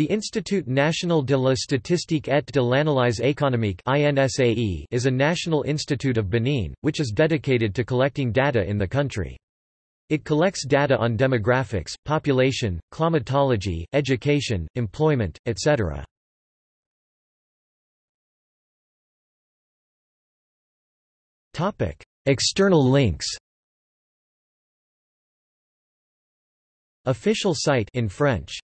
The Institut National de la Statistique et de l'Analyse économique is a national institute of Benin, which is dedicated to collecting data in the country. It collects data on demographics, population, climatology, education, employment, etc. External links Official site in French